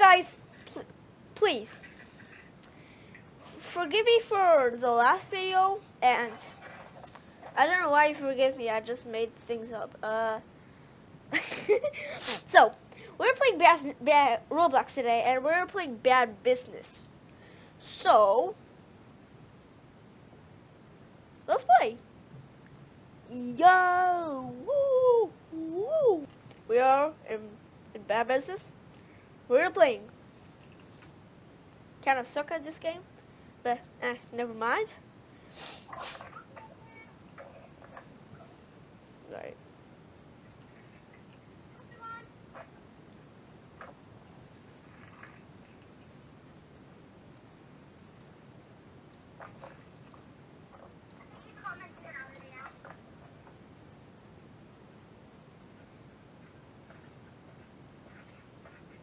guys, pl please forgive me for the last video, and I don't know why you forgive me. I just made things up. Uh, so we're playing bad, bad Roblox today, and we're playing Bad Business. So let's play. Yo, woo, woo. We are in, in Bad Business. We're playing. Kind of suck at this game. But, eh, never mind. Right.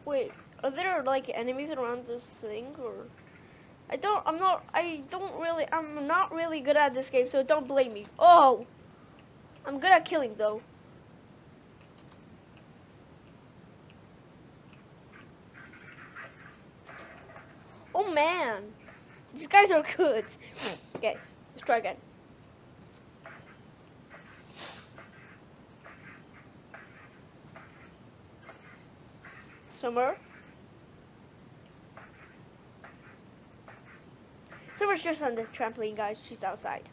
Wait, are there like enemies around this thing or? I don't, I'm not, I don't really, I'm not really good at this game, so don't blame me. Oh! I'm good at killing, though. Oh, man. These guys are good. Okay, let's try again. Summer. Summer's just on the trampoline, guys. She's outside.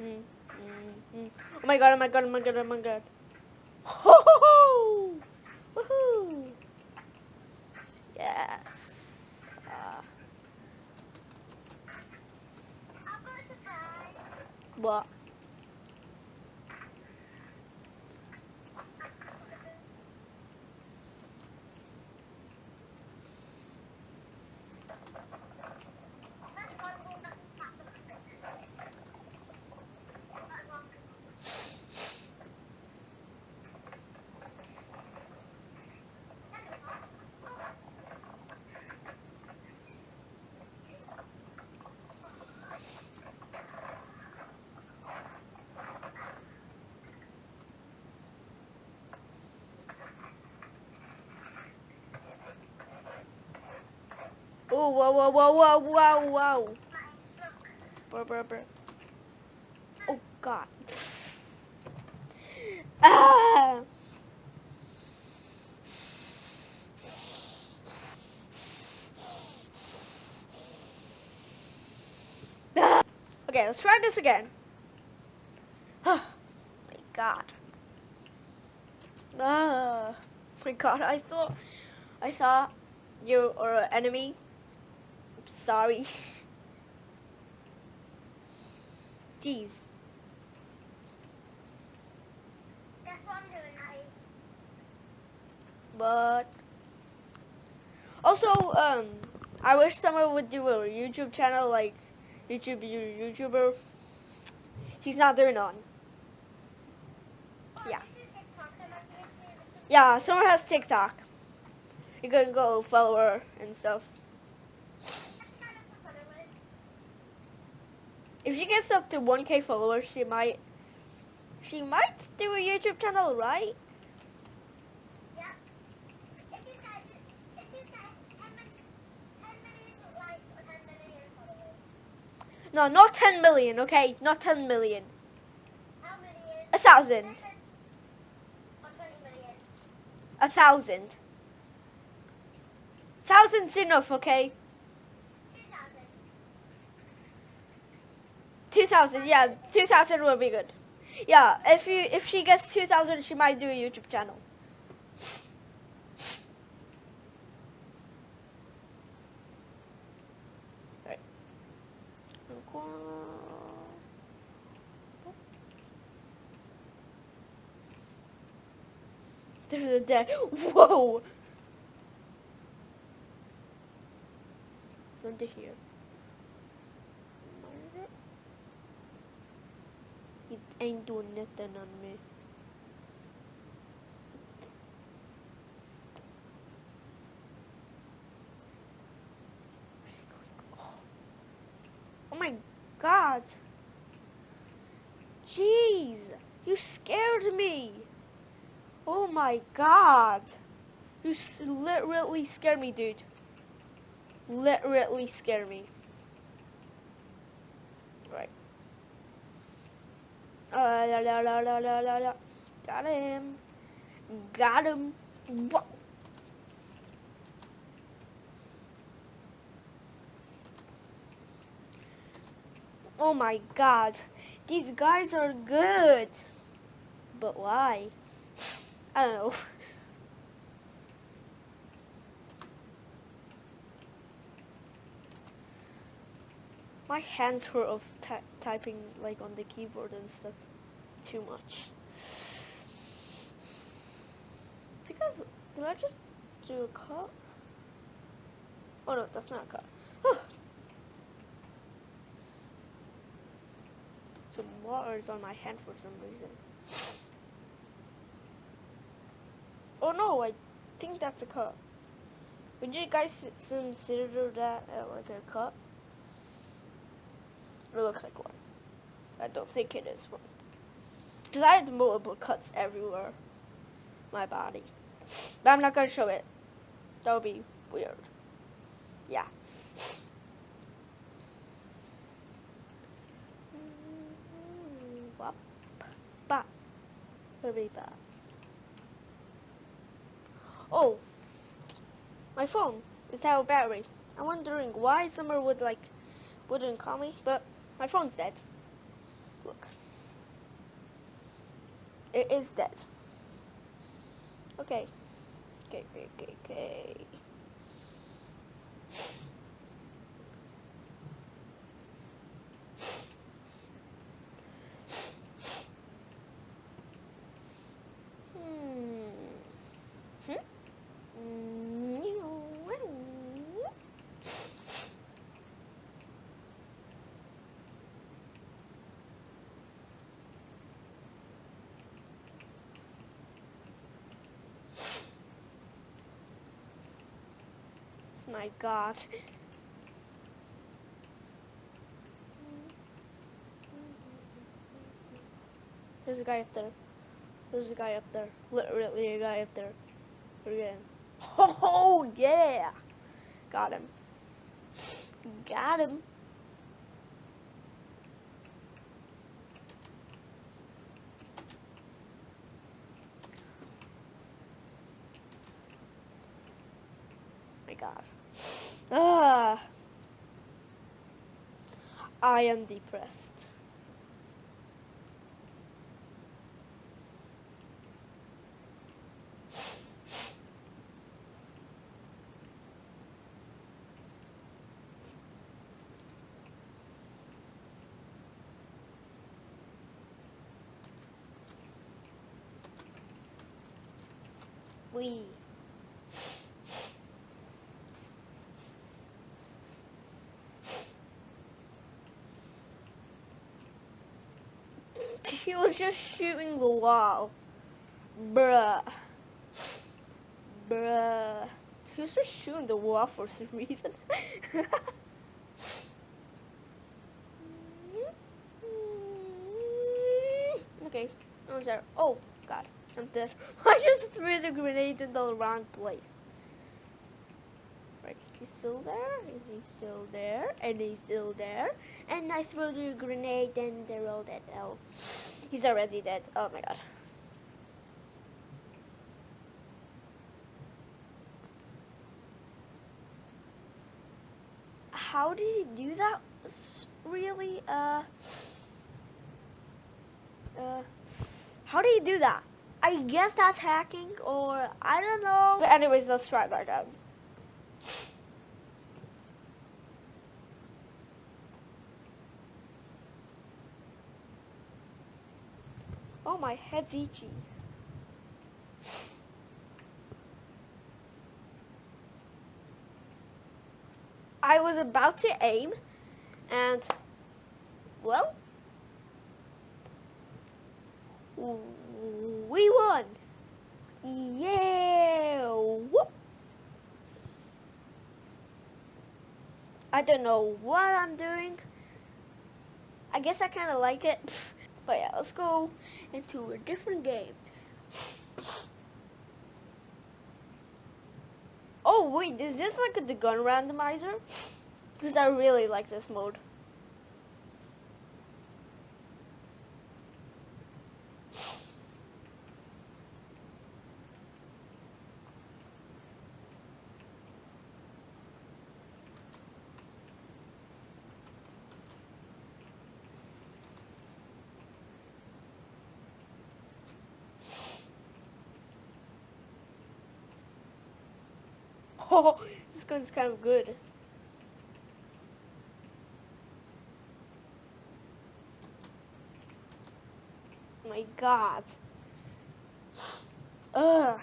Mm mm. Oh my god, oh my god, oh my god, oh my god. Ho ho ho! Woohoo! Yes. Uh. What? Oh, whoa, whoa, whoa, whoa, whoa, whoa. Bro, bro, bro. Oh, God. Ah! Okay, let's try this again. Oh, my God. Ah, my God, I thought, I thought you or an enemy sorry. Jeez. That's what I'm doing, Natty. But also, um, I wish someone would do a YouTube channel like YouTube YouTuber. He's not doing none. Oh, Yeah. this is TikTok, so like, this is- Yeah, someone has TikTok. You can go follow her and stuff. That's kind of the fun of it. If she gets up to 1k followers, she might, she might do a YouTube channel, right? Yeah. If you guys, if you guys, 10 million, 10 million likes or 10 million followers. No, not 10 million, okay? Not 10 million. How? A thousand. Or 20 million. A thousand. Thousand's enough, okay? 2,000, yeah, 2,000 will be good. Yeah, if you if she gets 2,000, she might do a YouTube channel. Right. There's a dead. Whoa! To here. It ain't doing nothing on me. Oh. My god! Jeez! You scared me! Oh my god. You literally scared me, dude. Literally scared me. La, la, la, la, la, la, la. Got him. Got him. Oh my god. These guys are good. But why? I don't know. My hands hurt of ty typing like on the keyboard and stuff too much. I think I've, did I just do a cut? Oh no, that's not a cut. Some water is on my hand for some reason. Oh no, I think that's a cut. Would you guys consider that uh, like a cut? It looks like one. I don't think it is one. Because I had multiple cuts everywhere. My body. But I'm not going to show it. That would be weird. Yeah. Oh. My phone is out of battery. I'm wondering why Summer would like wouldn't call me, but my phone's dead. Look. It is dead. Okay. Okay, okay, okay, okay. Hmm. Hmm? My god. There's a guy up there. There's a guy up there. Literally a guy up there. Again. Oh yeah! Got him. Got him. My god. Ah. I am depressed. We. He was just shooting the wall. Bruh. Bruh. He was just shooting the wall for some reason. okay. I was there. Oh, God. I'm dead. I just threw the grenade in the wrong place. Right, he's still there? Is he still there? And he's still there? And I threw the grenade and they're all dead. Oh, he's already dead. Oh my god. How did he do that? Really? Uh, uh, how did he do that? I guess that's hacking or I don't know. But anyways, let's try back out. Oh, my head's itchy. I was about to aim, and, well, we won. Yeah! Whoop. I don't know what I'm doing. I guess I kind of like it. But yeah, let's go into a different game. Oh wait, is this like a, the gun randomizer? Because I really like this mode. Oh, this gun's kind of good. Oh my god. Ugh.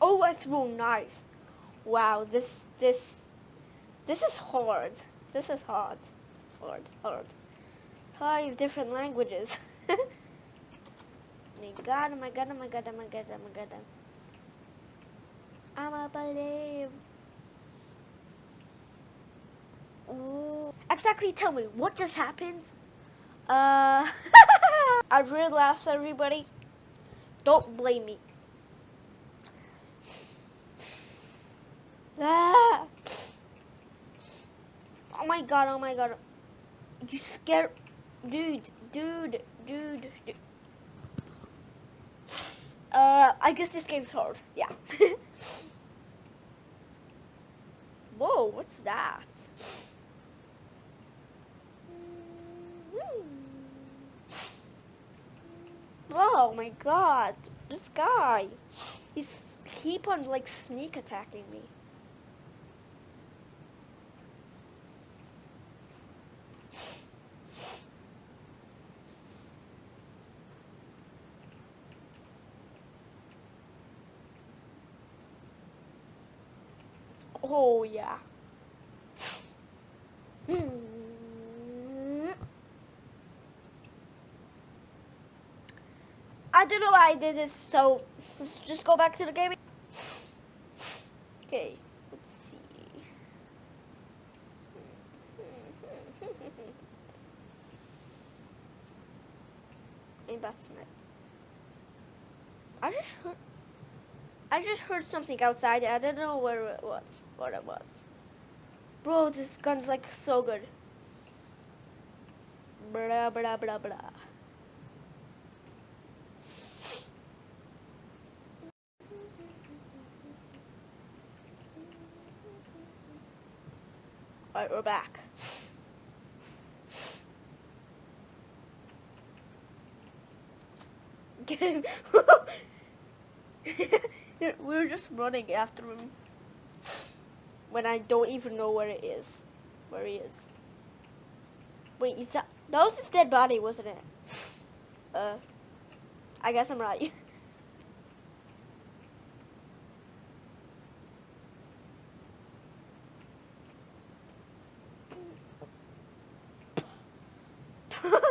Oh, that's real nice. Wow, this, this, this is hard. This is hard. Hard, hard. Five different languages. my god, oh my god, oh my god, oh my god, oh my god. I'm a believe. Ooh. Exactly, tell me, what just happened? Uh, I really laughed, everybody. Don't blame me. Ah. Oh my god, oh my god. You scared Dude, dude, dude. Uh, I guess this game's hard. Yeah. Whoa, what's that? Oh my god, this guy. He's keep on like sneak attacking me. Yeah. Hmm. I don't know why I did this, so let's just go back to the game. Okay, let's see. Maybe that's my... I just heard... I just heard something outside. I don't know where it was what it was. Bro, this gun's like so good. Blah, blah, blah, blah. Alright, we're back. we were just running after him when I don't even know where it is. Where he is. Wait, is that... That was his dead body, wasn't it? Uh, I guess I'm right.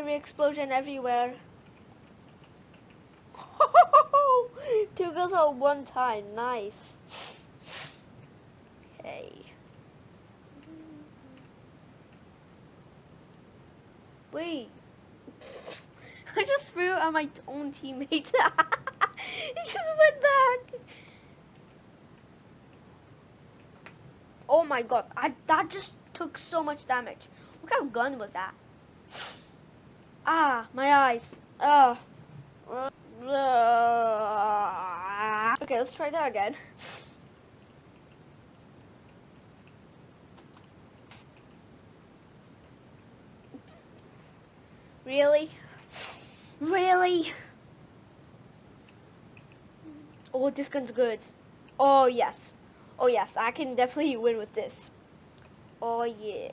Every explosion everywhere. Two girls at one time. Nice. Okay. Wait. I just threw at my own teammate. he just went back. Oh my god. I that just took so much damage. What kind of gun was that? Ah, my eyes. Oh. Okay, let's try that again. Really? Really? Oh, this gun's good. Oh, yes. Oh, yes. I can definitely win with this. Oh, yeah.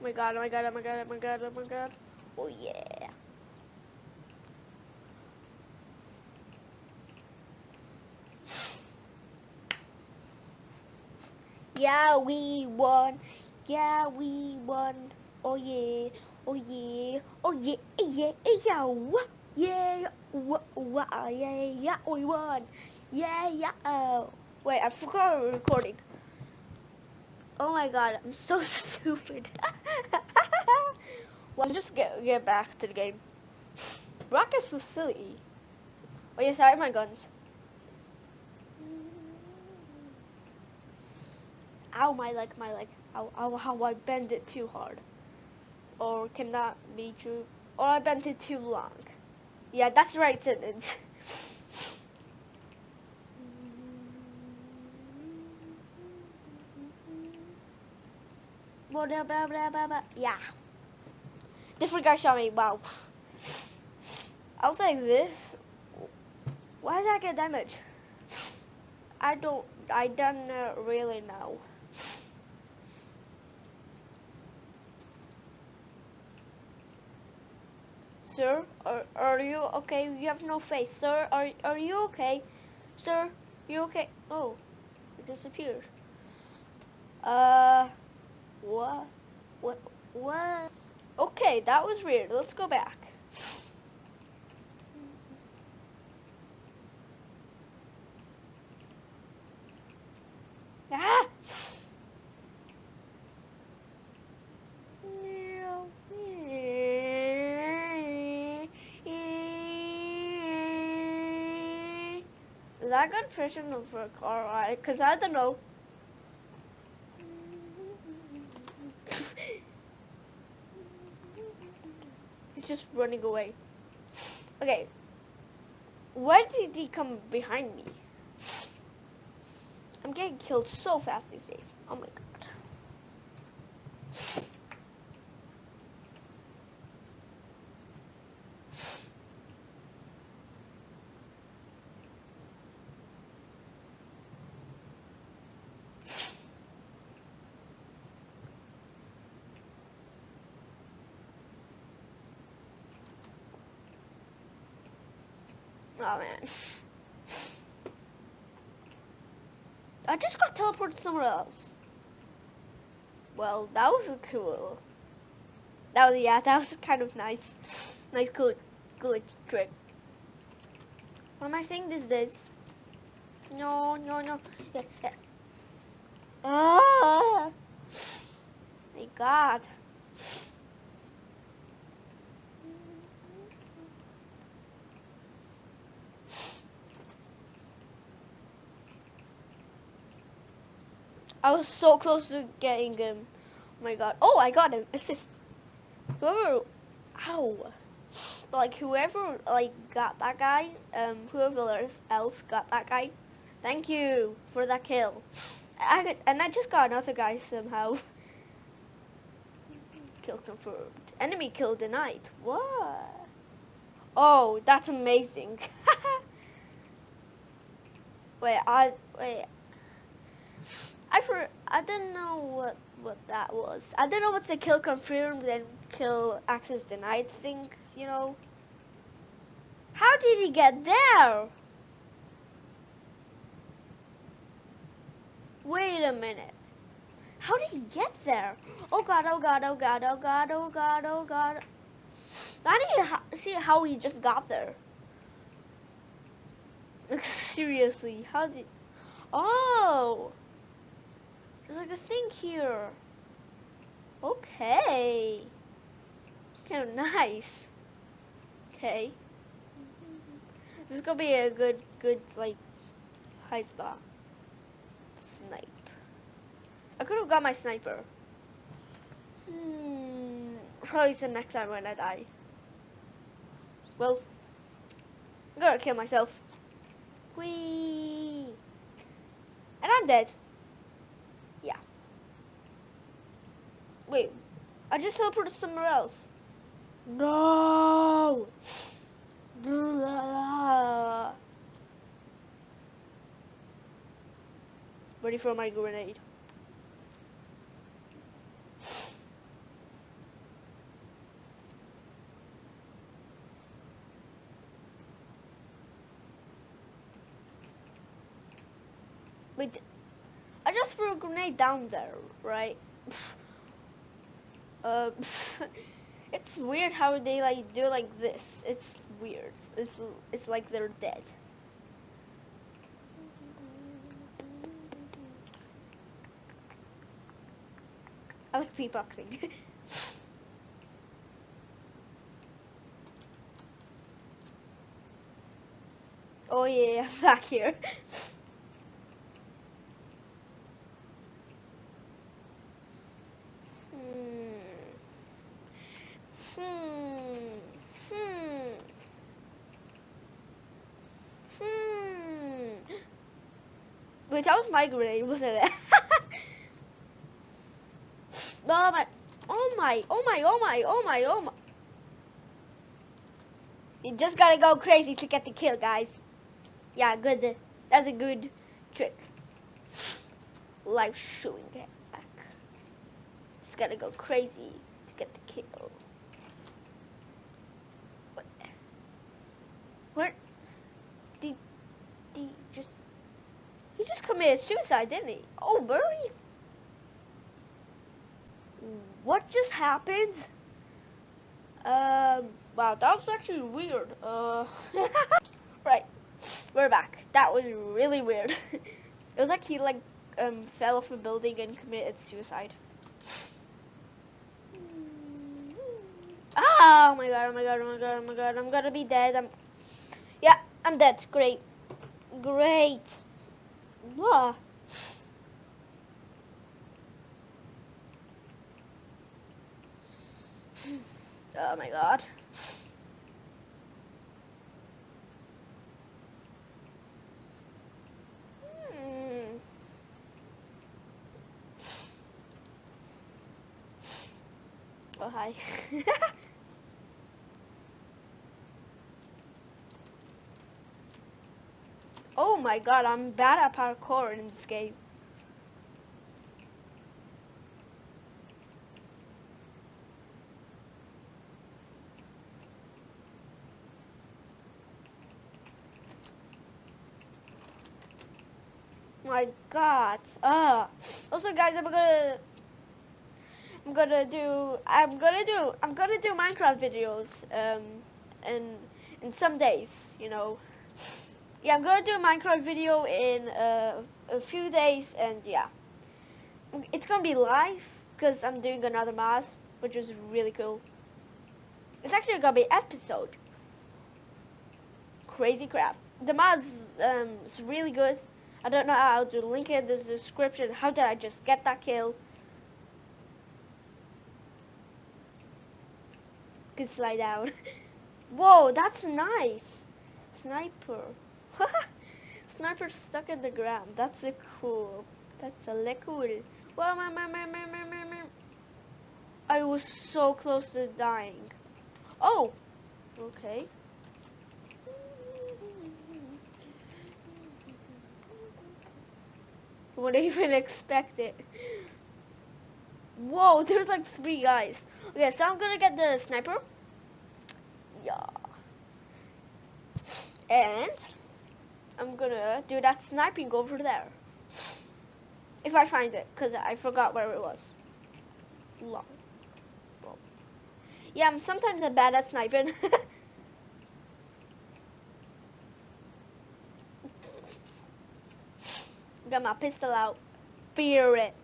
Oh my god, oh my god, oh my god, oh my god, oh my god. Oh yeah. Yeah, we won. Yeah, we won. Oh yeah, oh yeah, oh yeah, eh, yeah, eh, yeah, wha- yeah, wha- wha- yeah, yeah, we won. Yeah, yeah, oh. Wait, I forgot recording. Oh my god, I'm so stupid. well, just get get back to the game. Rocket facility. Oh yes, I have my guns. Ow, my leg, my leg. Ow, ow, how I bend it too hard. Or cannot be true? Or I bent it too long. Yeah, that's the right sentence. Blah, blah, blah, blah, blah. Yeah. Different guy shot me. Wow. I was like this. Why did I get damage? I don't. I don't really know. Sir, are, are you okay? You have no face. Sir, are, are you okay? Sir, you okay? Oh, it disappeared. Uh, what? What? What? Okay, that was weird. Let's go back. Ah! Is that good pressure for a car ride? Cause I don't know. Just running away. Okay. Why did he come behind me? I'm getting killed so fast these days. Oh my god. Man. I just got teleported somewhere else. Well, that was cool. That was yeah, that was kind of nice, nice cool, glitch trick. What am I saying these days? No, no, no. Yeah, yeah. Ah, my God. I was so close to getting him. Oh my god. Oh, I got him. Assist. Whoever, ow. Like, whoever, like, got that guy, um, whoever else got that guy, thank you for that kill. I, and I just got another guy somehow. Kill confirmed. Enemy kill denied. What? Oh, that's amazing. wait, I, wait. I for I didn't know what what that was. I don't know what's the kill confirmed and kill access denied thing. You know. How did he get there? Wait a minute. How did he get there? Oh god, oh god, oh god, oh god, oh god, oh god. I need to see how he just got there. Like, seriously, how did... Oh! There's like a thing here. Okay. Kind of nice. Okay. This is gonna be a good, good, like, hide spot. Snipe. I could have got my sniper. Hmm. Probably the next time when I die. Well, I'm gonna kill myself. Whee! And I'm dead. Wait, I just teleported somewhere else. No! Ready for my grenade. Wait, I just threw a grenade down there, right? Uh, it's weird how they like do like this. It's weird. It's it's like they're dead. I like beatboxing. oh yeah, back here. Hmm. Hmm. Hmm. Hmm. Wait, that was my grenade, wasn't it? oh my, oh my, oh my, oh my, oh my, oh my. You just gotta go crazy to get the kill, guys. Yeah, good. That's a good trick. Life shooting back. Just gotta go crazy to get the kill. What? What? Did, did just... He just committed suicide, didn't he? Oh, Murray what just happened? Um, wow, that was actually weird. Uh, right, we're back. That was really weird. it was like he like um fell off a building and committed suicide. Oh my god, oh my god, oh my god, oh my god, I'm gonna be dead. I'm, yeah, I'm dead. Great. Great. Whoa. Oh my god. Hmm. Oh hi. oh my god, I'm bad at parkour in this game. my god. Uh also guys I'm gonna I'm gonna do I'm gonna do I'm gonna do Minecraft videos um in in some days, you know. Yeah, I'm gonna do a Minecraft video in uh, a few days and yeah. It's gonna be live because I'm doing another mod, which is really cool. It's actually gonna be episode. Crazy crap. The mod's um, is really good. I don't know how to link it in the description. How did I just get that kill? Can slide out. Whoa, that's nice. Sniper. Sniper stuck in the ground. That's a cool. That's a liquid. Whoa, my, my, my, my, my, my, my. I was so close to dying. Oh, okay. Wouldn't even expect it. Whoa, there's like three guys. Okay, so I'm gonna get the sniper. Yeah. And I'm gonna do that sniping over there. If I find it, because I forgot where it was. Long. Yeah, I'm sometimes I'm bad at sniping. Got my pistol out. Fear it.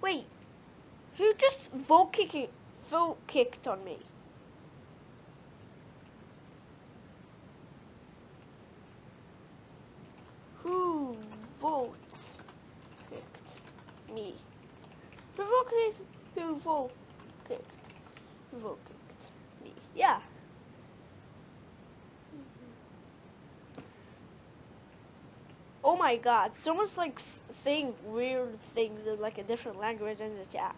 Wait. Who just vote kicked, vote kicked on me? Who vote kicked me? Who kicked? Who vote kicked? Who vote kicked me? Yeah. Oh my god, someone's like saying weird things in like a different language in the chat.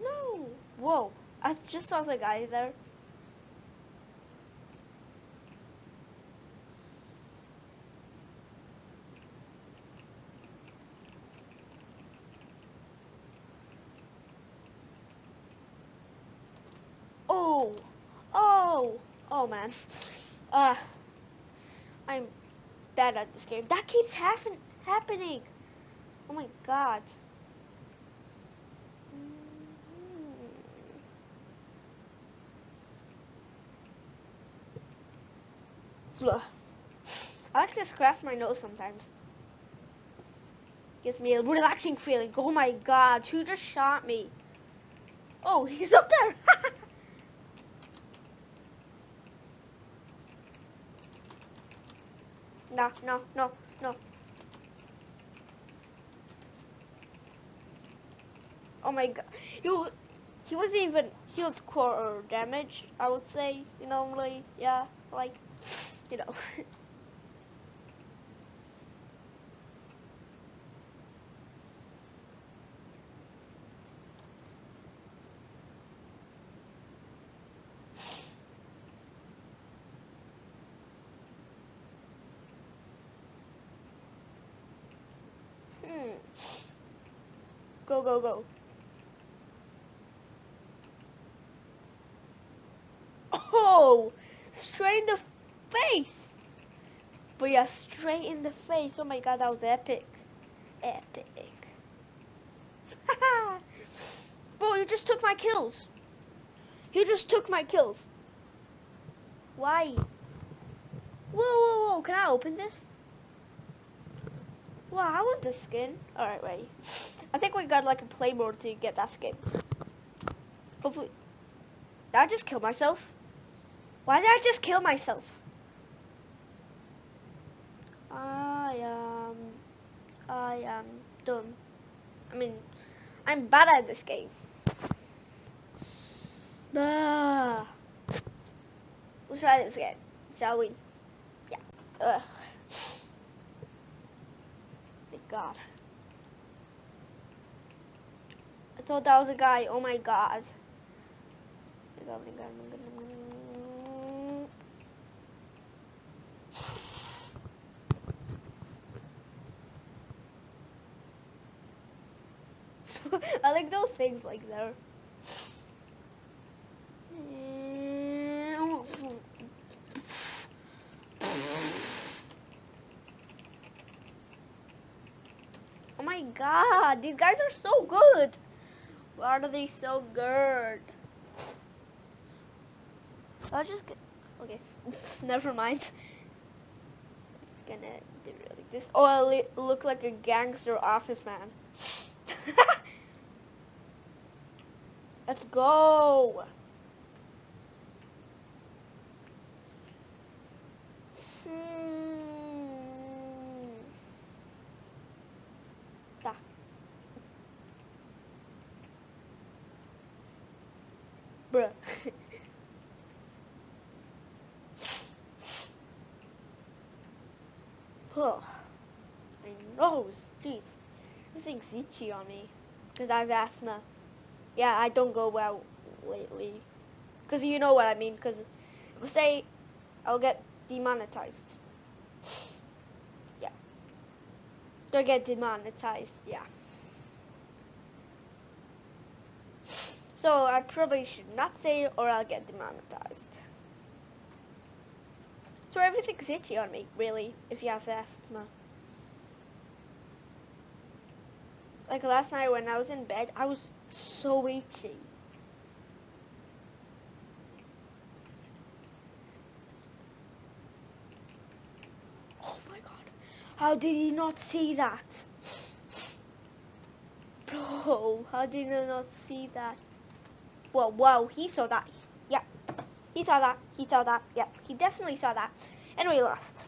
No. Whoa. I just saw the guy there. Oh. Oh. Oh man. Uh I'm bad at this game. That keeps happen happening. Oh my god. Mm-hmm. Blah. I like to scratch my nose sometimes. Gives me a relaxing feeling. Oh my god, who just shot me? Oh, he's up there. no, no, no, no. Oh my god. He, he wasn't even, he was quarter damage, I would say, you know, like, yeah, like, you know. hmm. Go, go, go. Oh! Straight in the face! But yeah, straight in the face. Oh my god, that was epic. Epic. Bro, you just took my kills. You just took my kills. Why? Whoa, whoa, whoa. Can I open this? Wow, I want this skin. Alright, wait. I think we got like a play mode to get that skin. Hopefully. Did I just kill myself? Why did I just kill myself? I am... I am dumb. I mean, I'm bad at this game. Ah. Let's try this again, shall we? Yeah. Ugh. Thank God. I thought that was a guy. Oh my God. I like those things like there. Oh my god, these guys are so good. Why are they so good? I'll just okay, never mind. It's gonna do really this. Oh, I look like a gangster office man. Let's go. Bruh. oh. My nose. Jeez. Everything's itchy on me. Because I have asthma. Yeah, I don't go well lately. Because you know what I mean. Because if I say I'll get demonetized. Yeah. I'll get demonetized, yeah. So I probably should not say or I'll get demonetized. So everything's itchy on me, really, if you have asthma. Like last night when I was in bed, I was so itchy. Oh my god. How did he not see that? Bro, how did he not see that? Well, wow, he saw that. Yeah, he saw that. He saw that. Yeah, he definitely saw that. And we lost.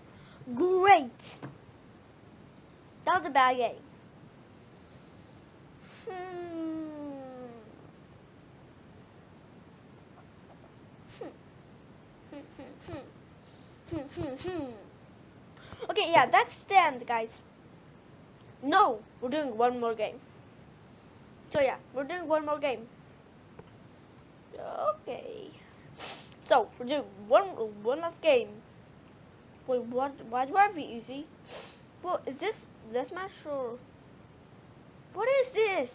Great. That was a bad game. Hmm. okay, yeah, that's the end, guys. No, we're doing one more game. So yeah, we're doing one more game. Okay. So we're doing one one last game. Wait, what? Why do I it easy? Well, is this this match or? What is this?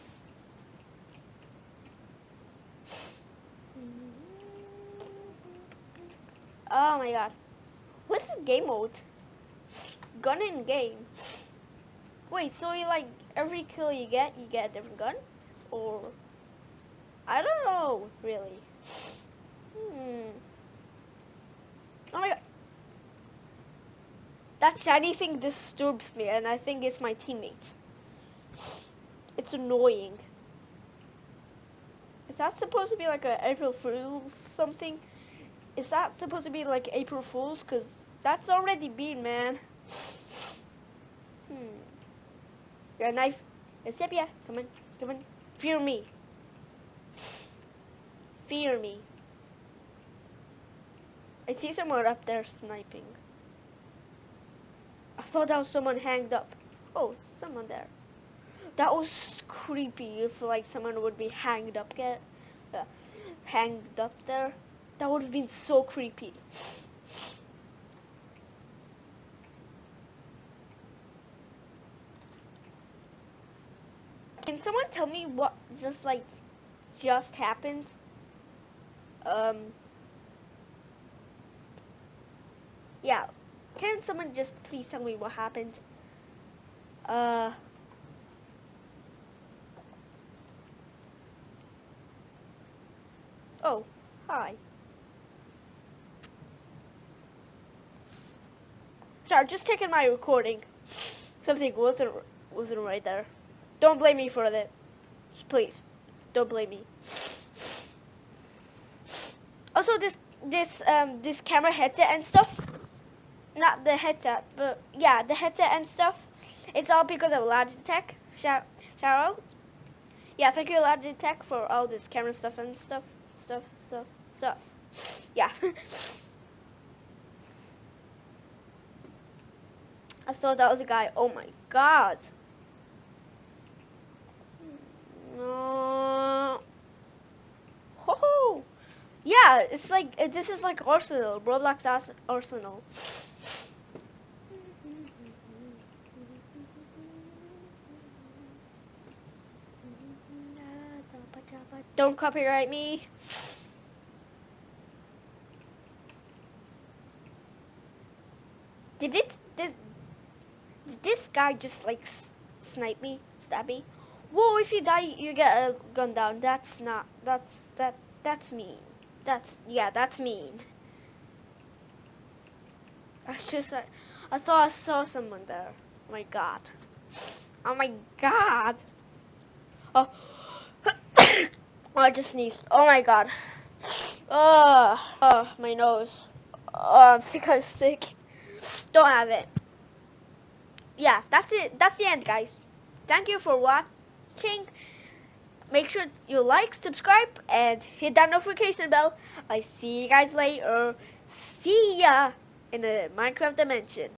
Oh my god. What's the game mode? gun in game. Wait, so you like every kill you get, you get a different gun, or I don't know really. Hmm. Oh my god. That shiny thing disturbs me, and I think it's my teammates. It's annoying. Is that supposed to be like a April Fool's something? Is that supposed to be like April Fool's? Cause that's already been, man. Hmm. A knife. Sepia, come on, come on. Fear me. Fear me. I see someone up there sniping. I thought that was someone hanged up. Oh, someone there. That was creepy if like someone would be hanged up get uh, hanged up there. That would have been so creepy. Can someone tell me what just like just happened? Um Yeah. Can someone just please tell me what happened? Uh Oh, hi. Sorry, just taking my recording. Something wasn't wasn't right there. Don't blame me for that. Please, don't blame me. Also, this this um this camera headset and stuff. Not the headset, but yeah, the headset and stuff. It's all because of Logitech. Shout shout out. Yeah, thank you Logitech for all this camera stuff and stuff stuff, stuff, stuff. Yeah. I thought that was a guy. Oh my god. No. Ho Yeah, it's like, this is like Arsenal. Roblox Arsenal. Don't copyright me. Did it, did, did this guy just like snipe me, stab me? Whoa, if you die, you get a gun down. That's not, that's, that, that's mean. That's, yeah, that's mean. That's just like, I thought I saw someone there. Oh my god. Oh my god. Oh. I just sneezed. Oh my god. Oh, oh my nose. Oh, I'm sick. I'm sick. Don't have it. Yeah, that's it. That's the end, guys. Thank you for watching. Make sure you like, subscribe, and hit that notification bell. I see you guys later. See ya in the Minecraft dimension.